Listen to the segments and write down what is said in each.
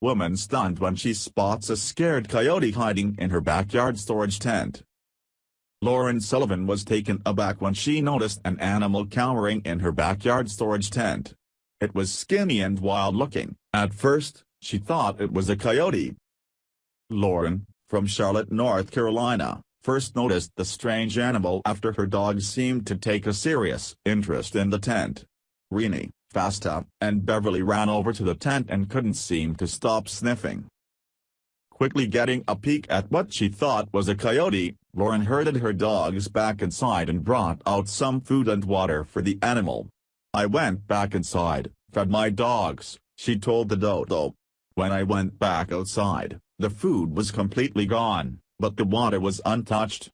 Woman stunned when she spots a scared coyote hiding in her backyard storage tent. Lauren Sullivan was taken aback when she noticed an animal cowering in her backyard storage tent. It was skinny and wild-looking. At first, she thought it was a coyote. Lauren, from Charlotte, North Carolina, first noticed the strange animal after her dog seemed to take a serious interest in the tent. Rini, Fasta, and Beverly ran over to the tent and couldn't seem to stop sniffing. Quickly getting a peek at what she thought was a coyote, Lauren herded her dogs back inside and brought out some food and water for the animal. I went back inside, fed my dogs, she told the dodo. When I went back outside, the food was completely gone, but the water was untouched.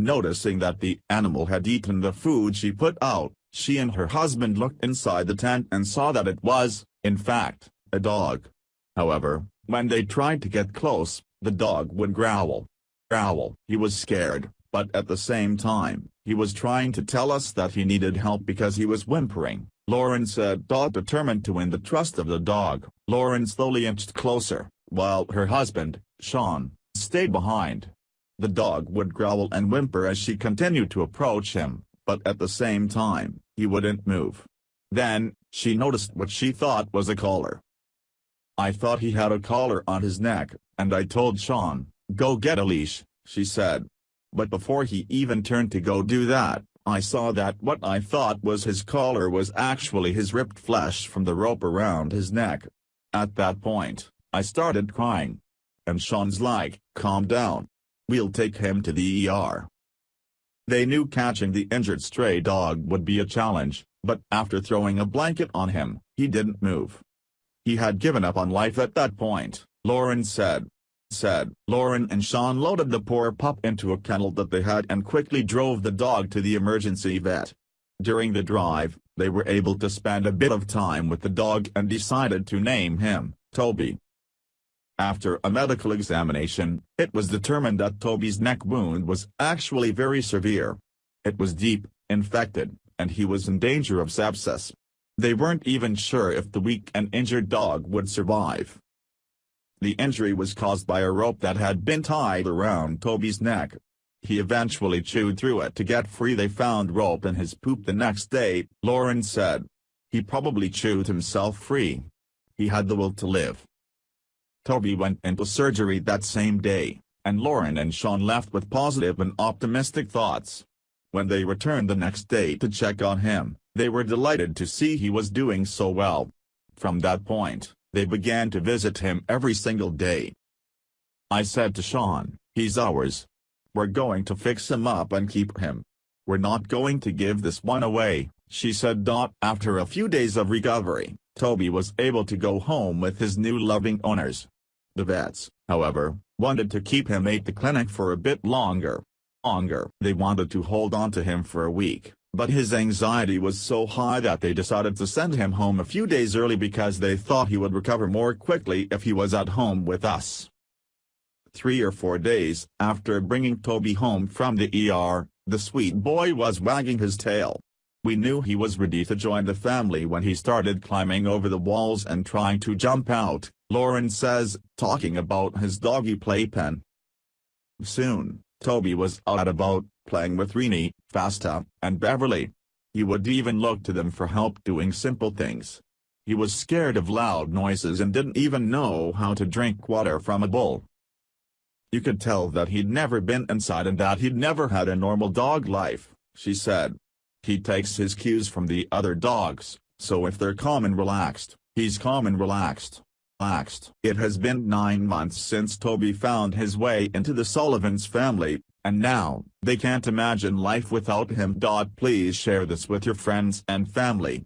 Noticing that the animal had eaten the food she put out, she and her husband looked inside the tent and saw that it was, in fact, a dog. However, when they tried to get close, the dog would growl. Growl. He was scared, but at the same time, he was trying to tell us that he needed help because he was whimpering. Lauren said. Uh, determined to win the trust of the dog, Lauren slowly inched closer, while her husband, Sean, stayed behind. The dog would growl and whimper as she continued to approach him, but at the same time, he wouldn't move. Then, she noticed what she thought was a collar. I thought he had a collar on his neck, and I told Sean, go get a leash, she said. But before he even turned to go do that, I saw that what I thought was his collar was actually his ripped flesh from the rope around his neck. At that point, I started crying. And Sean's like, calm down. We'll take him to the ER. They knew catching the injured stray dog would be a challenge, but after throwing a blanket on him, he didn't move. He had given up on life at that point, Lauren said. Said, Lauren and Sean loaded the poor pup into a kennel that they had and quickly drove the dog to the emergency vet. During the drive, they were able to spend a bit of time with the dog and decided to name him, Toby. After a medical examination, it was determined that Toby's neck wound was actually very severe. It was deep, infected, and he was in danger of sepsis. They weren't even sure if the weak and injured dog would survive. The injury was caused by a rope that had been tied around Toby's neck. He eventually chewed through it to get free they found rope in his poop the next day, Lauren said. He probably chewed himself free. He had the will to live. Toby went into surgery that same day, and Lauren and Sean left with positive and optimistic thoughts. When they returned the next day to check on him, they were delighted to see he was doing so well. From that point, they began to visit him every single day. I said to Sean, he's ours. We're going to fix him up and keep him. We're not going to give this one away, she said. After a few days of recovery, Toby was able to go home with his new loving owners. The vets, however, wanted to keep him at the clinic for a bit longer. Longer. They wanted to hold on to him for a week, but his anxiety was so high that they decided to send him home a few days early because they thought he would recover more quickly if he was at home with us. Three or four days after bringing Toby home from the ER, the sweet boy was wagging his tail. We knew he was ready to join the family when he started climbing over the walls and trying to jump out, Lauren says, talking about his doggy playpen. Soon, Toby was out about, playing with Rini, Fasta, and Beverly. He would even look to them for help doing simple things. He was scared of loud noises and didn't even know how to drink water from a bowl. You could tell that he'd never been inside and that he'd never had a normal dog life, she said. He takes his cues from the other dogs, so if they're calm and relaxed, he's calm and relaxed relaxed. It has been nine months since Toby found his way into the Sullivans family, and now, they can't imagine life without him. Please share this with your friends and family.